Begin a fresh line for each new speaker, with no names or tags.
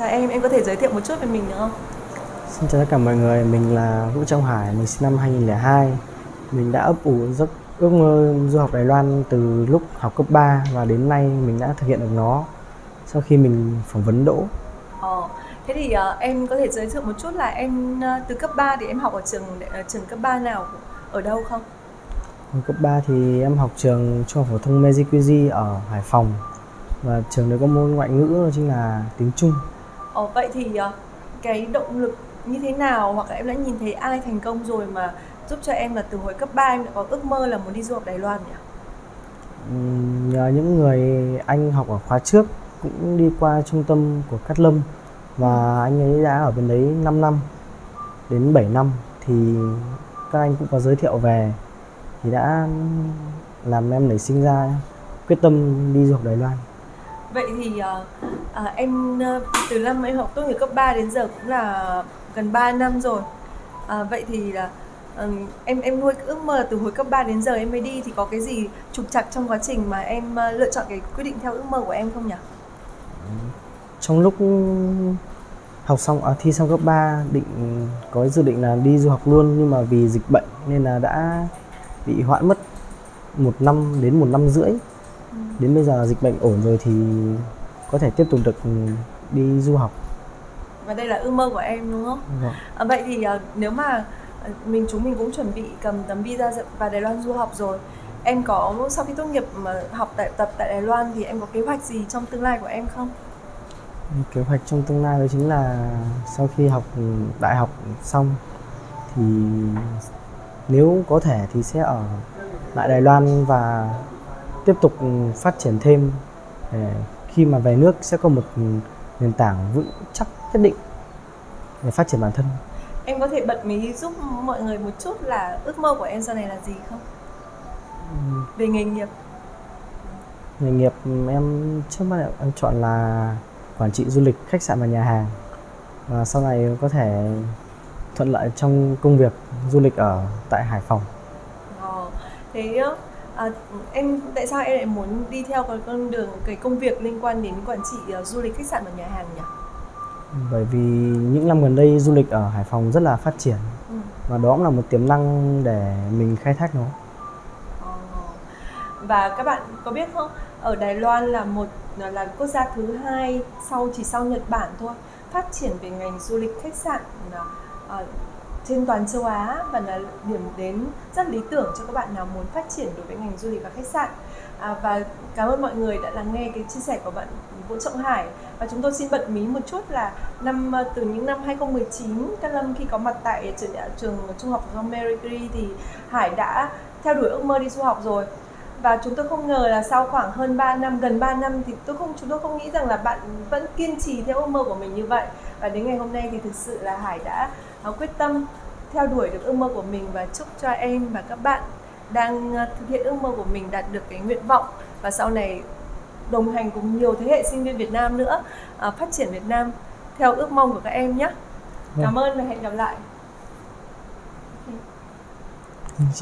Chào em, em có thể giới thiệu một chút về mình được không?
Xin chào tất cả mọi người, mình là Vũ Trọng Hải, mình sinh năm 2002. Mình đã ấp ủ giấc ước mơ du học Đài Loan từ lúc học cấp 3 và đến nay mình đã thực hiện được nó sau khi mình phỏng vấn đỗ.
Ờ, thế thì uh, em có thể giới thiệu một chút là em uh, từ cấp 3 thì em học ở trường uh, trường cấp 3 nào ở đâu không?
Hồi cấp 3 thì em học trường trung học phổ thông Meiji ở Hải Phòng và trường đấy có môn ngoại ngữ đó chính là tiếng Trung.
Ờ, vậy thì ờ, cái động lực như thế nào hoặc là em đã nhìn thấy ai thành công rồi mà giúp cho em là từ hồi cấp 3 em đã có ước mơ là muốn đi du học Đài Loan nhỉ?
Ừm, Nhờ những người anh học ở khóa trước cũng đi qua trung tâm của Cát Lâm và anh ấy đã ở bên đấy 5 năm đến 7 năm thì các anh cũng có giới thiệu về thì đã làm em nảy sinh ra quyết tâm đi du học Đài Loan.
Vậy thì uh, em ờ, từ năm em học tốt nghiệp cấp 3 đến giờ cũng là gần 3 năm rồi. À, vậy thì là uh, em em nuôi ước mơ từ hồi cấp 3 đến giờ em mới đi thì có cái gì trục trặc trong quá trình mà em lựa chọn cái quyết định theo ước mơ của em không nhỉ?
Trong lúc học xong à, thi xong cấp 3 định có dự định là đi du học luôn nhưng mà vì dịch bệnh nên là đã bị hoãn mất một năm đến một năm rưỡi đến bây giờ dịch bệnh ổn rồi thì có thể tiếp tục được đi du học
Và đây là ước mơ của em đúng không?
Vâng.
À, vậy thì uh, nếu mà uh, mình chúng mình cũng chuẩn bị cầm tấm visa vào Đài Loan du học rồi em có sau khi tốt nghiệp mà học tại tập tại Đài Loan thì em có kế hoạch gì trong tương lai của em không?
kế hoạch trong tương lai đó chính là sau khi học đại học xong thì nếu có thể thì sẽ ở lại Đài Loan và tiếp tục phát triển thêm để khi mà về nước sẽ có một nền tảng vững chắc nhất định để phát triển bản thân.
Em có thể bật mí giúp mọi người một chút là ước mơ của em sau này là gì không? Về nghề nghiệp.
Nghề nghiệp em trước mắt em chọn là quản trị du lịch khách sạn và nhà hàng và sau này có thể thuận lợi trong công việc du lịch ở tại Hải Phòng.
Ờ, thế à, em tại sao em lại muốn đi theo cái con đường cái công việc liên quan đến quản trị uh, du lịch khách sạn và nhà hàng nhỉ?
Bởi vì những năm gần đây du lịch ở Hải Phòng rất là phát triển
Ừ.
và đó cũng là một tiềm năng để mình khai thác nó.
Ờ. Và các bạn có biết không, ở Đài Loan là một là quốc gia thứ hai sau chỉ sau Nhật Bản thôi phát triển về ngành du lịch khách sạn uh, trên toàn châu Á và là điểm đến rất lý tưởng cho các bạn nào muốn phát triển đối với ngành du lịch và khách sạn. À, và cảm ơn mọi người đã lắng nghe cái chia sẻ của bạn Vũ Trọng Hải và chúng tôi xin bật mí một chút là năm à, từ những năm 2019 Cát Lâm khi có mặt tại trường, à, trường trung học phổ thông Mary Curie thì Hải đã theo đuổi ước mơ đi du học rồi và chúng tôi không ngờ là sau khoảng hơn 3 năm gần 3 năm thì tôi không chúng tôi không nghĩ rằng là bạn vẫn kiên trì theo ước mơ của mình như vậy và đến ngày hôm nay thì thực sự là Hải đã uh, quyết tâm theo đuổi được ước mơ của mình và chúc cho em và các bạn đang uh, thực hiện ước mơ của mình đạt được cái nguyện vọng và sau này đồng hành cùng nhiều thế hệ sinh viên Việt Nam nữa uh, phát triển Việt Nam theo ước mong của các em nhé. Cảm ơn và hẹn gặp lại.
Vâng chị.